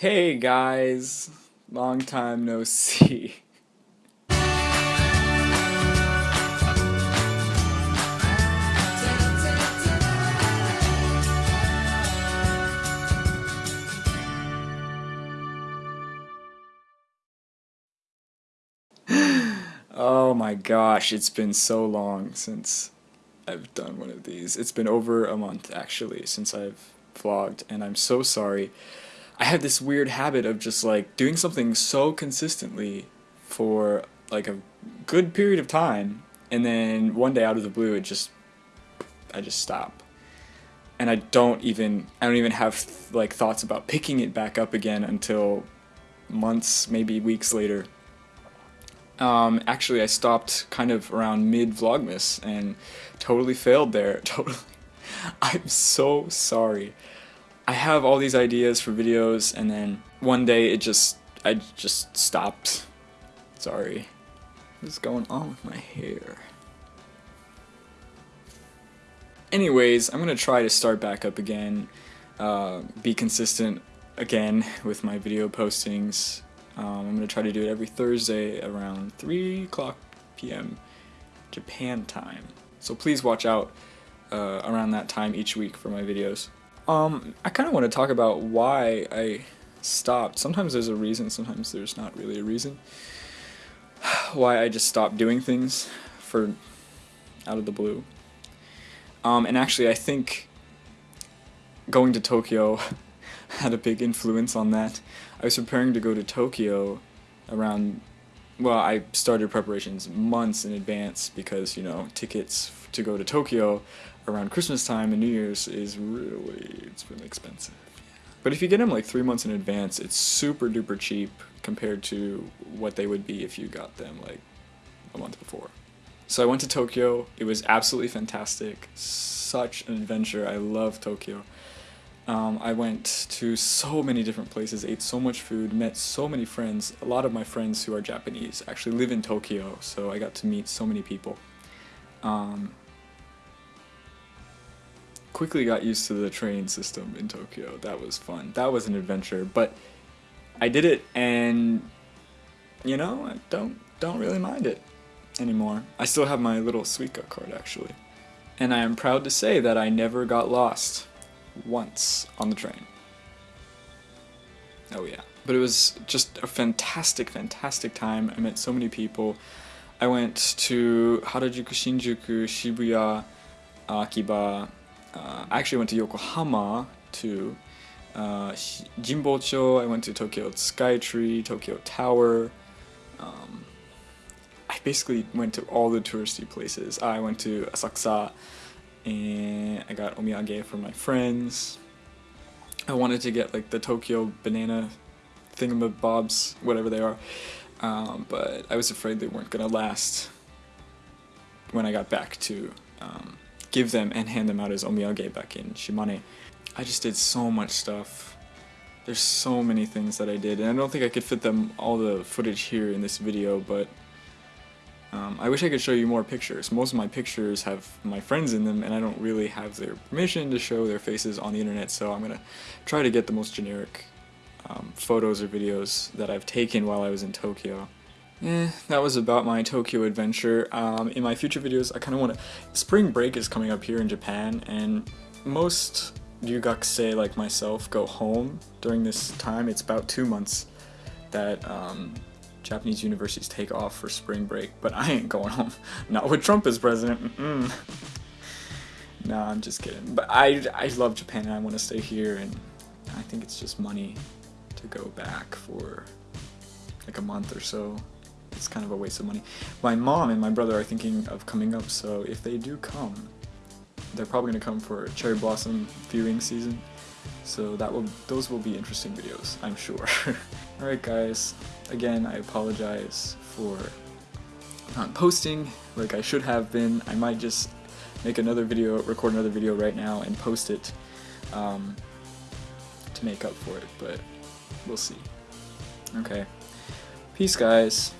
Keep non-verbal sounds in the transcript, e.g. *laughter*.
Hey guys, long time no see. *gasps* oh my gosh, it's been so long since I've done one of these. It's been over a month actually since I've vlogged, and I'm so sorry. I have this weird habit of just like doing something so consistently for like a good period of time, and then one day out of the blue, it just I just stop. And I don't even I don't even have like thoughts about picking it back up again until months, maybe weeks later. Um, actually, I stopped kind of around mid Vlogmas and totally failed there. *laughs* Totally. I'm so sorry. I have all these ideas for videos and then one day it just, I just stopped. Sorry. What's going on with my hair? Anyways, I'm gonna try to start back up again, uh, be consistent again with my video postings. Um, I'm gonna try to do it every Thursday around 3 o'clock p.m. Japan time. So please watch out uh, around that time each week for my videos. Um, I kind of want to talk about why I stopped. Sometimes there's a reason, sometimes there's not really a reason. *sighs* why I just stopped doing things for out of the blue. Um, and actually, I think going to Tokyo *laughs* had a big influence on that. I was preparing to go to Tokyo around, well, I started preparations months in advance because, you know, tickets to go to Tokyo around Christmas time and New Year's is really, it's really expensive. But if you get them like three months in advance, it's super duper cheap compared to what they would be if you got them like a month before. So I went to Tokyo. It was absolutely fantastic. Such an adventure. I love Tokyo. Um, I went to so many different places, ate so much food, met so many friends. A lot of my friends who are Japanese actually live in Tokyo, so I got to meet so many people. Um, quickly got used to the train system in Tokyo. That was fun. That was an adventure, but I did it and you know, I don't don't really mind it anymore. I still have my little Suica card actually. And I am proud to say that I never got lost once on the train. Oh yeah. But it was just a fantastic, fantastic time. I met so many people. I went to Harajuku, Shinjuku, Shibuya, Akiba, uh, I actually went to Yokohama to uh, Jinbocho, I went to Tokyo Skytree, Tokyo Tower. Um, I basically went to all the touristy places. I went to Asakusa and I got omiyage for my friends. I wanted to get like the Tokyo banana thingamabobs, whatever they are, um, but I was afraid they weren't gonna last when I got back to um, give them and hand them out as omiyage back in Shimane. I just did so much stuff. There's so many things that I did, and I don't think I could fit them all the footage here in this video, but um, I wish I could show you more pictures. Most of my pictures have my friends in them, and I don't really have their permission to show their faces on the internet, so I'm gonna try to get the most generic um, photos or videos that I've taken while I was in Tokyo. Eh, that was about my Tokyo adventure. Um, in my future videos, I kind of want to... Spring break is coming up here in Japan, and most ryugakusei like myself go home during this time. It's about two months that um, Japanese universities take off for spring break, but I ain't going home. *laughs* Not with Trump as president. Mm -mm. No, I'm just kidding. But I, I love Japan and I want to stay here, and I think it's just money to go back for like a month or so it's kind of a waste of money. My mom and my brother are thinking of coming up, so if they do come, they're probably going to come for cherry blossom viewing season. So that will those will be interesting videos, I'm sure. *laughs* Alright guys, again I apologize for not posting like I should have been. I might just make another video, record another video right now and post it um, to make up for it, but we'll see. Okay. Peace guys.